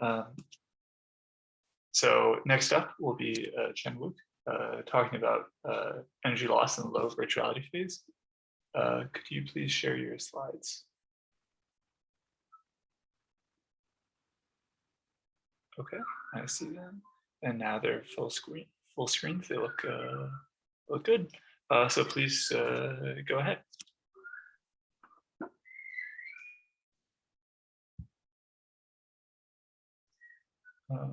Um, so next up will be uh, Chanwook uh, talking about uh, energy loss in the low virtuality phase. Uh, could you please share your slides? Okay, I see them. And now they're full screen. Full screen. They look uh, look good. Uh, so please go ahead. Uh,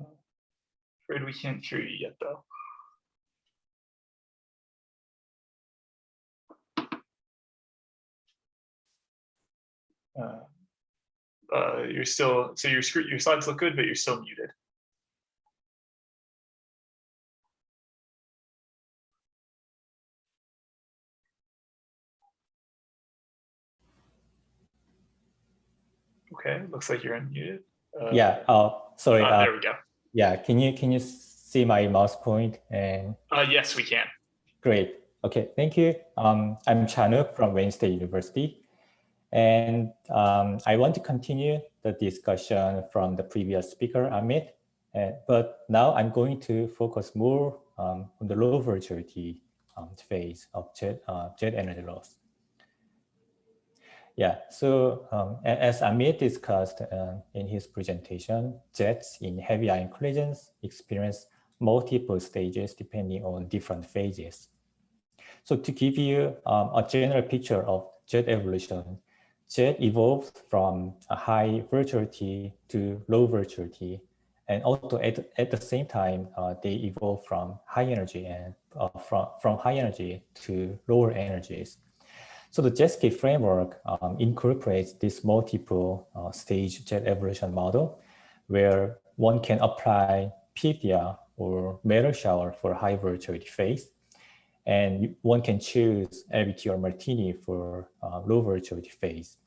afraid we can't hear you yet, though. Uh, uh, you're still, so your screen, your slides look good, but you're still muted. Okay, looks like you're unmuted. Uh, yeah. Oh, sorry. Uh, there we go. Yeah. Can you can you see my mouse point and? Uh, yes, we can. Great. Okay. Thank you. Um, I'm Chanwook from Wayne State University, and um, I want to continue the discussion from the previous speaker, Amit. And, but now I'm going to focus more um, on the low virtuality um, phase of jet, uh, jet energy loss. Yeah, so um, as Amit discussed uh, in his presentation, jets in heavy ion collisions experience multiple stages depending on different phases. So to give you um, a general picture of jet evolution, jet evolved from a high virtuality to low virtuality, and also at, at the same time, uh, they evolved from high energy and uh, from, from high energy to lower energies. So the JetScape framework um, incorporates this multiple uh, stage jet evolution model where one can apply PFDR or Matter shower for high virtuality phase. And one can choose LBT or Martini for uh, low virtuality phase.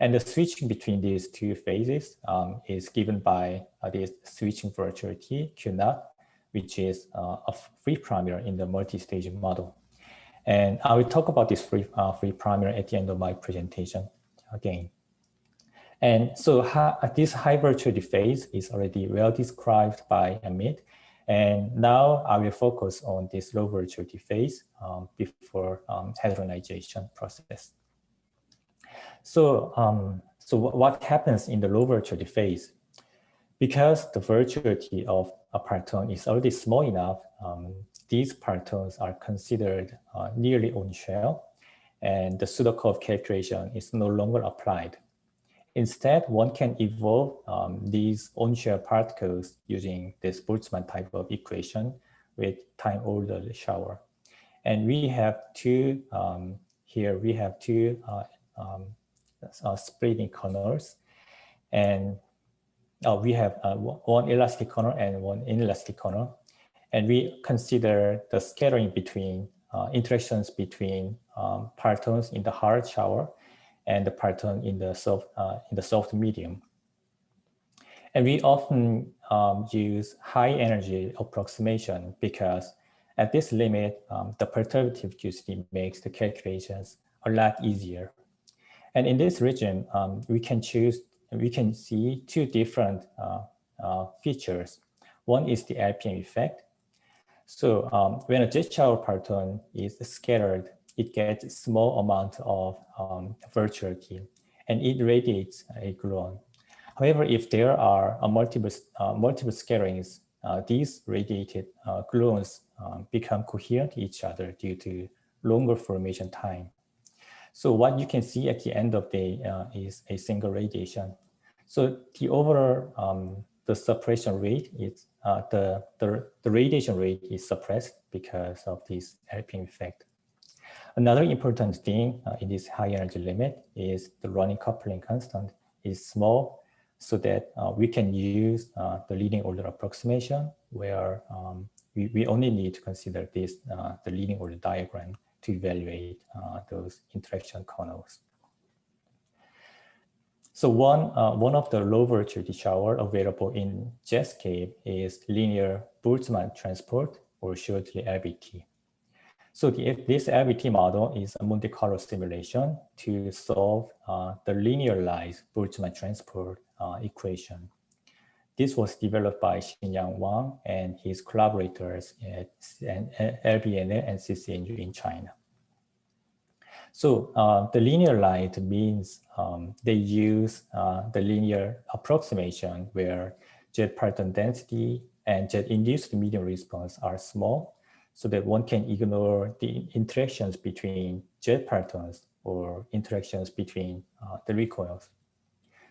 And the switching between these two phases um, is given by uh, this switching virtuality Q naught, which is uh, a free parameter in the multi-stage model. And I will talk about this free, uh, free parameter at the end of my presentation again. And so this high virtuality phase is already well described by Amit. And now I will focus on this low virtuality phase um, before um, hadronization process. So, um, so what happens in the low virtuality phase? Because the virtuality of a parton is already small enough, um, these partons are considered uh, nearly on shell and the Sudakov calculation is no longer applied. Instead, one can evolve um, these on-shell particles using this Boltzmann type of equation with time ordered shower. And we have two, um, here we have two uh, um, uh, splitting kernels and uh, we have uh, one elastic kernel and one inelastic kernel and we consider the scattering between uh, interactions between um, partons in the hard shower and the parton in the soft uh, in the soft medium. And we often um, use high energy approximation because at this limit, um, the perturbative QCD makes the calculations a lot easier. And in this region, um, we can choose, we can see two different uh, uh, features. One is the LPM effect, so um, when a shower parton is scattered, it gets small amount of um, virtuality and it radiates a gluon. However, if there are uh, multiple, uh, multiple scatterings, uh, these radiated uh, gluons um, become coherent to each other due to longer formation time. So what you can see at the end of the day uh, is a single radiation. So the overall um, the suppression rate is uh, the, the, the radiation rate is suppressed because of this LPM effect. Another important thing uh, in this high energy limit is the running coupling constant is small so that uh, we can use uh, the leading order approximation where um, we, we only need to consider this, uh, the leading order diagram to evaluate uh, those interaction kernels. So one, uh, one of the low virtuality shower available in Jetscape is linear Boltzmann transport or shortly LBT. So the, this LBT model is a Monte Carlo simulation to solve uh, the linearized Boltzmann transport uh, equation. this was developed by Xin-Nian Wang and his collaborators at LBNL and CCNU in China. So uh, the linear light means um, they use uh, the linear approximation where jet parton density and jet induced medium response are small so that one can ignore the interactions between jet partons or interactions between uh, the recoils.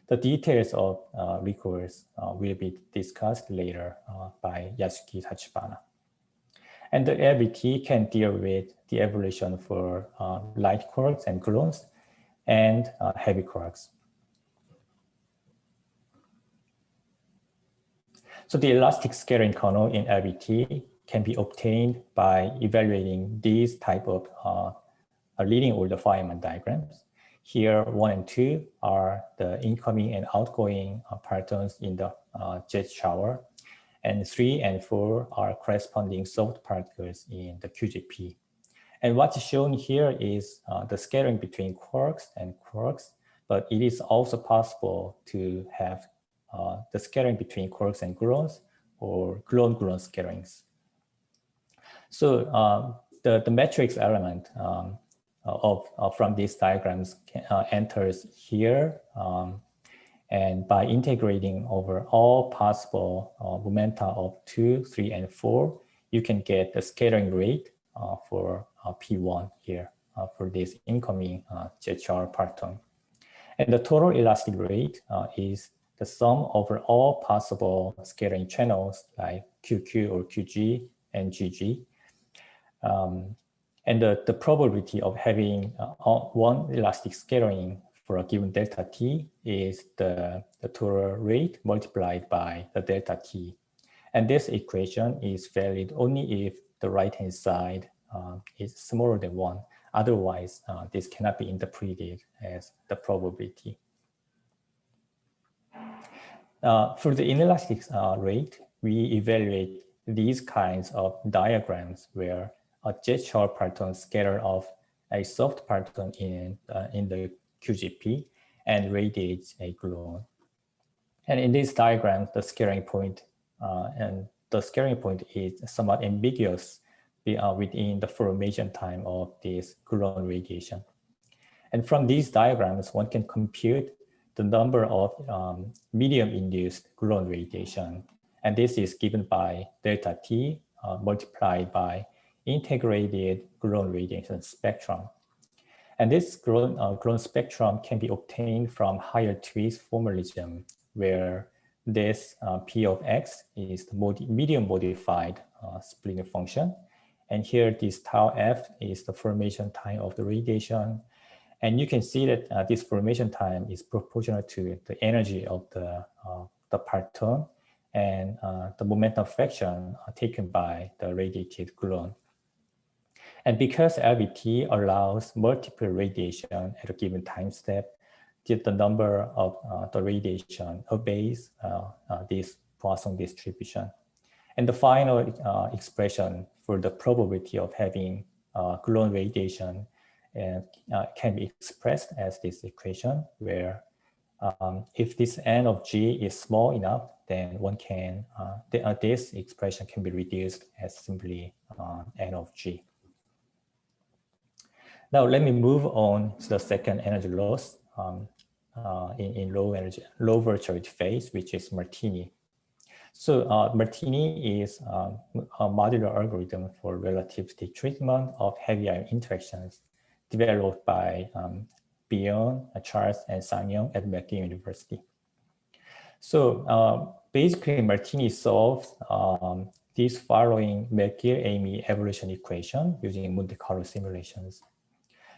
The details of uh, recoils uh, will be discussed later uh, by Yasuki Tachibana. And the LBT can deal with the evolution for uh, light quarks and gluons and uh, heavy quarks. So the elastic scattering kernel in LBT can be obtained by evaluating these type of uh, leading order Feynman diagrams. Here, one and two are the incoming and outgoing uh, partons in the uh, jet shower and three and four are corresponding soft particles in the QGP. And what's shown here is uh, the scattering between quarks and quarks, but it is also possible to have uh, the scattering between quarks and gluons or gluon-gluon scatterings. So uh, the, the matrix element um, of, of, from these diagrams can, uh, enters here um, and by integrating over all possible uh, momenta of two, three, and four, you can get the scattering rate uh, for uh, P1 here uh, for this incoming uh, parton. And the total elastic rate uh, is the sum over all possible scattering channels like QQ or QG and GG. Um, and the, the probability of having one elastic scattering for a given delta t is the, the total rate multiplied by the delta t. And this equation is valid only if the right-hand side uh, is smaller than one. Otherwise, uh, this cannot be interpreted as the probability. Uh, for the inelastic uh, rate, we evaluate these kinds of diagrams where a jet shower parton scatter off a soft parton in, uh, in the QGP and radiates a gluon. And in this diagram, the scattering point uh, and the scattering point is somewhat ambiguous uh, within the formation time of this gluon radiation. And from these diagrams, one can compute the number of um, medium-induced gluon radiation. And this is given by delta T uh, multiplied by integrated gluon radiation spectrum. And this grown, uh, spectrum can be obtained from higher twist formalism, where this uh, P of X is the mod medium modified uh, splitting function. And here this tau F is the formation time of the radiation. And you can see that uh, this formation time is proportional to the energy of the, uh, the parton and uh, the momentum fraction taken by the radiated gluon. And because LBT allows multiple radiation at a given time step, the number of uh, the radiation obeys uh, uh, this Poisson distribution. And the final uh, expression for the probability of having uh, gluon radiation uh, can be expressed as this equation where um, if this n of g is small enough, then one can, the, this expression can be reduced as simply n of g. Now let me move on to the second energy loss um, uh, in, in low energy, low virtuality phase, which is Martini. So uh, Martini is um, a modular algorithm for relativistic treatment of heavy ion interactions developed by um, Björn, Charles, and Sang at McGill University. So uh, basically Martini solves um, this following McGill-AMY evolution equation using Monte Carlo simulations.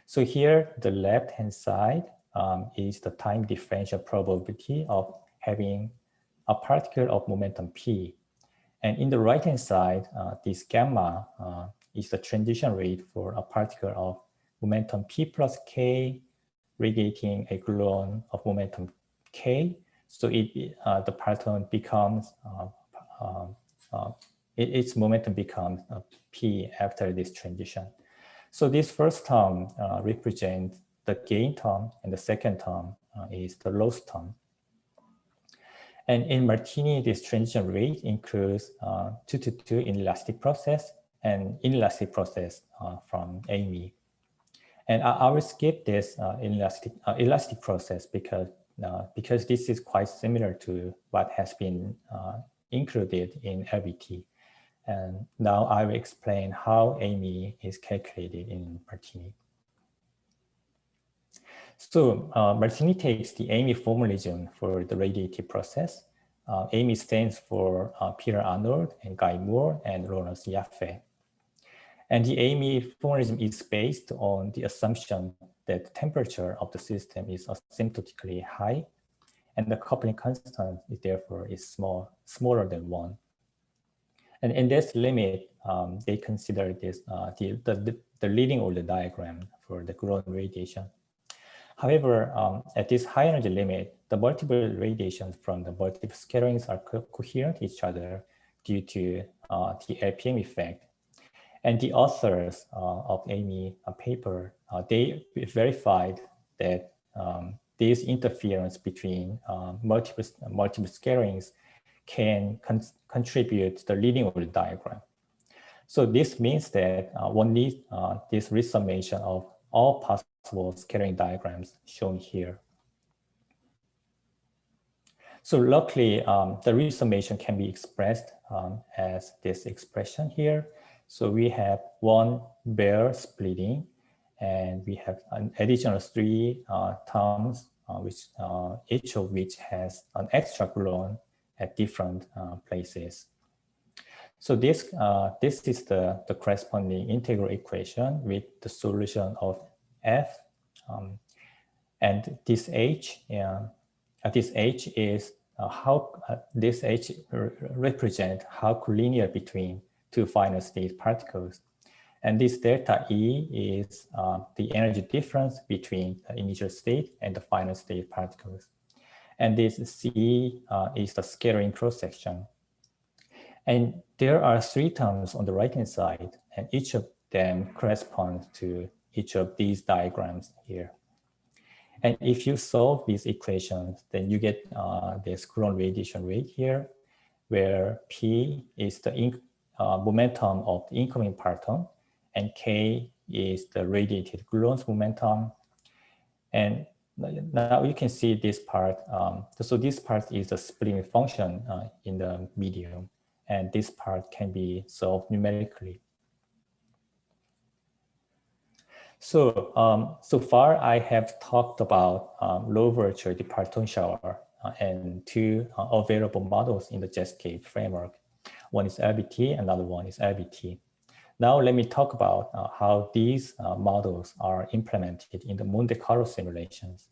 So here, the left-hand side um, is the time differential probability of having a particle of momentum p. And in the right-hand side, uh, this gamma uh, is the transition rate for a particle of momentum p plus k radiating a gluon of momentum k. So it, uh, the particle becomes, uh, um, uh, its momentum becomes uh, p after this transition. So this first term uh, represents the gain term and the second term uh, is the loss term. And in Martini, this transition rate includes uh, 2 to 2 inelastic process and inelastic process uh, from AMY. And I, I, will skip this uh, inelastic, uh, elastic process because, uh, because this is quite similar to what has been uh, included in LBT. And now I will explain how AMY is calculated in Martini. So uh, Martini takes the AMY formalism for the radiative process. Uh, AMY stands for uh, Peter Arnold and Guy Moore and Lawrence Yaffe. And the AMY formalism is based on the assumption that the temperature of the system is asymptotically high and the coupling constant is therefore is small, smaller than one. And in this limit, um, they consider this uh, the, the, the leading order diagram for the gluon radiation. However, um, at this high energy limit, the multiple radiations from the multiple scatterings are co coherent to each other due to uh, the LPM effect. And the authors uh, of AMY uh, paper, uh, they verified that um, this interference between uh, multiple, multiple scatterings can con contribute the leading order diagram. So this means that uh, one needs this resummation of all possible scattering diagrams shown here. So luckily, um, the resummation can be expressed um, as this expression here. So we have one bare splitting, and we have an additional three uh, terms, uh, which uh, each of which has an extra gluon at different uh, places. So this uh, this is the, the corresponding integral equation with the solution of f. Um, and this h, uh, this h is uh, how uh, this h represent how collinear between two final state particles. And this delta E is uh, the energy difference between the initial state and the final state particles. And this C uh, is the scattering cross-section. And there are three terms on the right-hand side, and each of them corresponds to each of these diagrams here. And if you solve these equations, then you get uh, this gluon radiation rate here, where P is the uh, momentum of the incoming parton, and K is the radiated gluon's momentum. And now you can see this part. Um, so this part is the splitting function uh, in the medium, and this part can be solved numerically. So, um, so far I have talked about um, low virtuality parton shower uh, and two uh, available models in the Jetscape framework. One is LBT, another one is LBT. Now let me talk about uh, how these uh, models are implemented in the Monte Carlo simulations.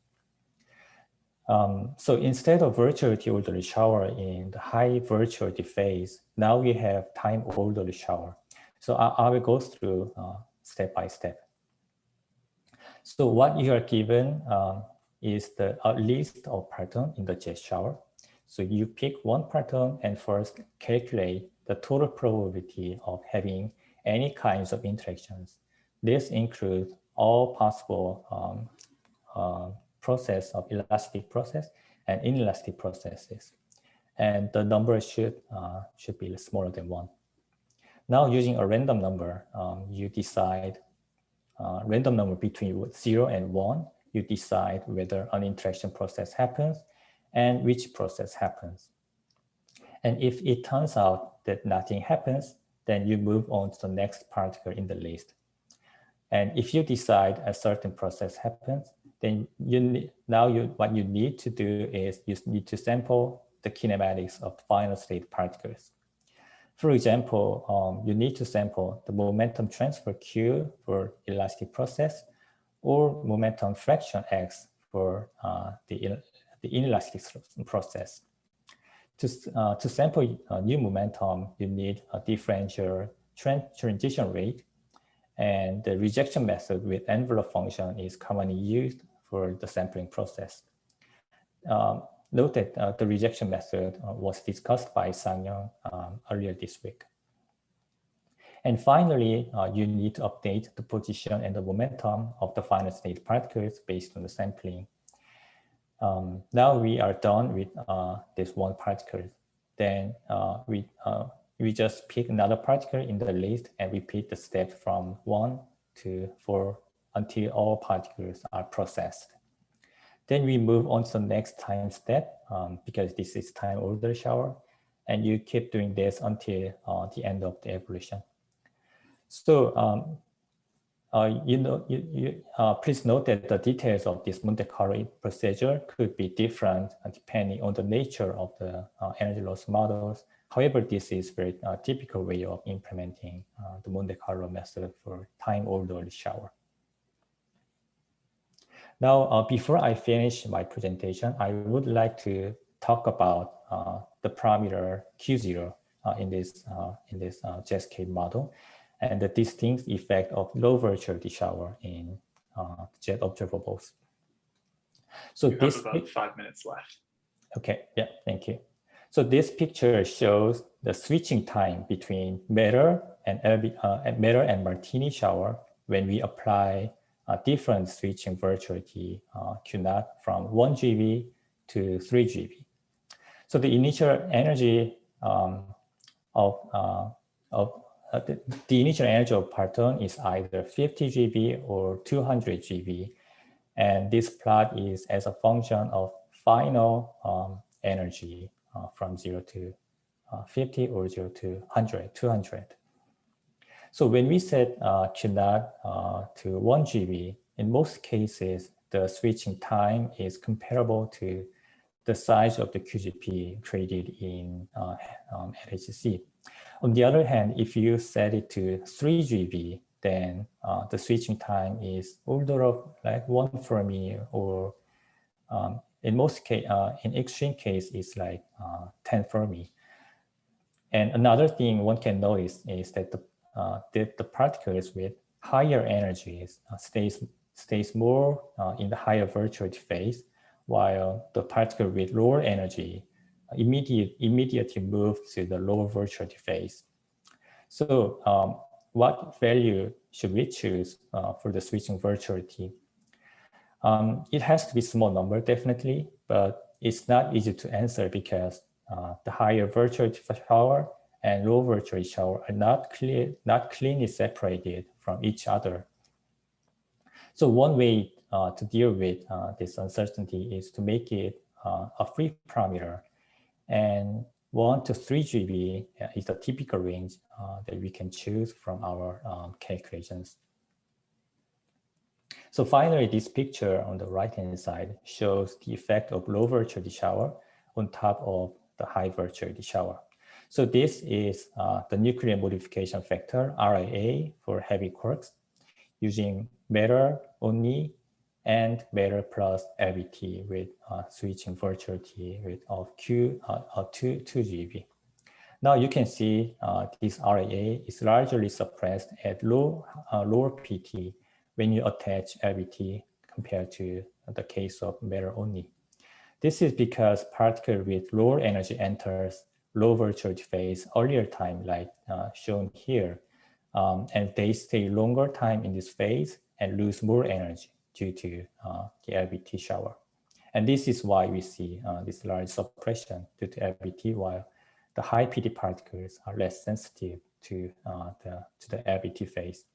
Um, so instead of virtuality orderly shower in the high virtuality phase, now we have time orderly shower. So I, I will go through uh, step by step. So what you are given um, is the a list of parton in the jet shower. So you pick one parton and first calculate the total probability of having any kinds of interactions. This includes all possible um, uh, process of elastic process and inelastic processes. And the number should, uh, should be smaller than one. Now using a random number, um, you decide uh, random number between 0 and 1, you decide whether an interaction process happens and which process happens. And if it turns out that nothing happens, then you move on to the next particle in the list. And if you decide a certain process happens, then you now you what you need to do is you need to sample the kinematics of final state particles. For example, um, you need to sample the momentum transfer Q for elastic process or momentum fraction X for uh, the, the inelastic process. To, uh, to sample a new momentum, you need a differential transition rate and the rejection method with envelope function is commonly used for the sampling process. Um, Note that uh, the rejection method uh, was discussed by Sang um, earlier this week. And finally, uh, you need to update the position and the momentum of the final state particles based on the sampling. Um, now we are done with uh, this one particle. Then uh, we uh, we just pick another particle in the list and repeat the step from one to four until all particles are processed. Then we move on to the next time step um, because this is time order shower. And you keep doing this until uh, the end of the evolution. So um, you know, you, you uh, please note that the details of this Monte Carlo procedure could be different uh, depending on the nature of the uh, energy loss models. However, this is very uh, typical way of implementing uh, the Monte Carlo method for time ordered shower. Now, before I finish my presentation, I would like to talk about the parameter Q0 in this in this Cascade model and the distinct effect of low virtuality shower in uh, jet observables. So you this about five minutes left. Okay, yeah, thank you. So this picture shows the switching time between Matter and uh, Matter and Martini shower when we apply a different switching virtuality uh, Q from 1 GeV to 3 GeV. So the initial energy um, of, uh, of uh, the, the, initial energy of parton is either 50 GeV or 200 GeV. And this plot is as a function of final um, energy uh, from 0 to uh, 50 or 0 to 100, 200. So when we set uh, uh, to 1 GeV, in most cases, the switching time is comparable to the size of the QGP created in uh, um, LHC. On the other hand, if you set it to 3 GeV, then uh, the switching time is order of like one Fermi or um, in most case, uh, in extreme case, it's like uh, 10 Fermi. And another thing one can notice is that the, uh, the, the particles with higher energies uh, stays, stays more uh, in the higher virtuality phase, while the particle with lower energy immediate, immediately move to the lower virtuality phase. So um, what value should we choose uh, for the switching virtuality? Um, it has to be small number, definitely, but it's not easy to answer because uh, the higher virtuality shower and low virtuality shower are not clear, not cleanly separated from each other. So one way uh, to deal with uh, this uncertainty is to make it uh, a free parameter and 1 to 3 GeV uh, is the typical range uh, that we can choose from our um, calculations. So finally, this picture on the right-hand side shows the effect of low virtuality shower on top of the high virtuality shower. So this is uh, the nuclear modification factor, RAA, for heavy quarks using matter only and matter plus LBT with uh, switching virtuality with of Q uh, uh, 2, 2 GeV. Now you can see uh, this RAA is largely suppressed at low, uh, lower PT when you attach LBT compared to the case of matter only. This is because particle with lower energy enters low virtuality phase earlier time like uh, shown here. Um, and they stay longer time in this phase and lose more energy due to uh, the LBT shower. And this is why we see uh, this large suppression due to LBT, while the high PT particles are less sensitive to uh, the to the LBT phase.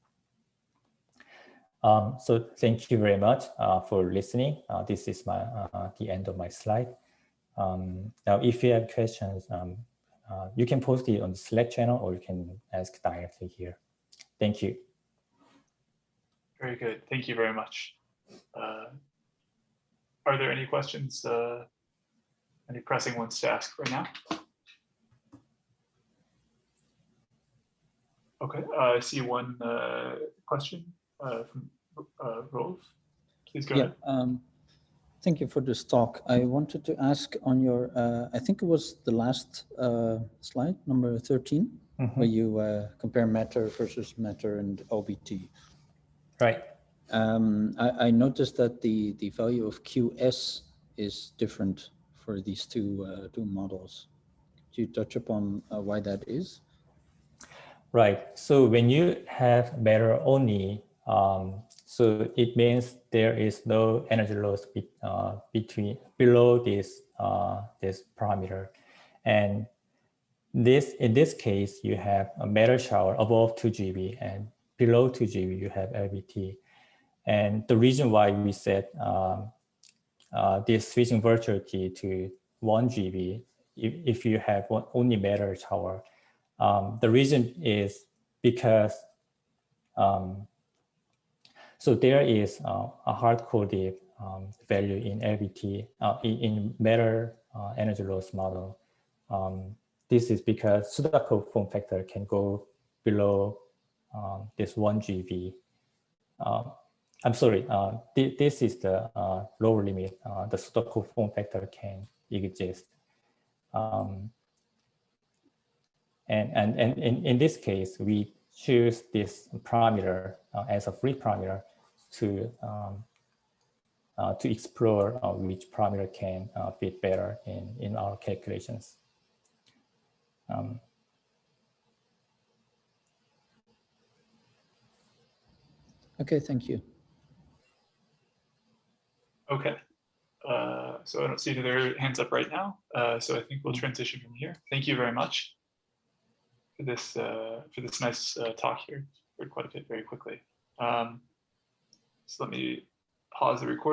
Um, so thank you very much uh, for listening. Uh, this is my uh, the end of my slide. Um, now, if you have questions, um, you can post it on the Slack channel or you can ask directly here. Thank you. Very good. Thank you very much. Uh, are there any questions, uh, any pressing ones to ask right now? Okay, uh, I see one uh, question uh, from uh, Rolf. Please go yeah, ahead. Um, thank you for this talk. I wanted to ask on your, uh, I think it was the last uh, slide, number 13, mm -hmm. where you uh, compare matter versus matter and LBT. Right. Um, I, I, noticed that the, the value of QS is different for these two, uh, two models. Could you touch upon uh, why that is? Right. So when you have matter only um, So it means there is no energy loss be, uh, between below this uh, this parameter, and this in this case you have a matter shower above 2 GeV and below 2 GeV you have LBT, and the reason why we set um, uh, this switching virtuality to 1 GeV if, if you have one, only matter tower, um, the reason is because um, so there is uh, a hard-coded um, value in LBT, uh, in, in matter uh, energy loss model. Um, this is because Sudakov form factor can go below um, this 1 GeV. I'm sorry, uh, th this is the uh, lower limit. Uh, the Sudakov form factor can exist. Um, and, and, and in, in this case, we choose this parameter as a free parameter to um, uh, to explore uh, which parameter can uh, fit better in, in our calculations. Um, Okay, thank you. Okay. Uh, so I don't see any other hands up right now. Uh, so I think we'll transition from here. Thank you very much for this uh, for this nice uh, talk here. Heard quite a bit very quickly. Um, so let me pause the recording.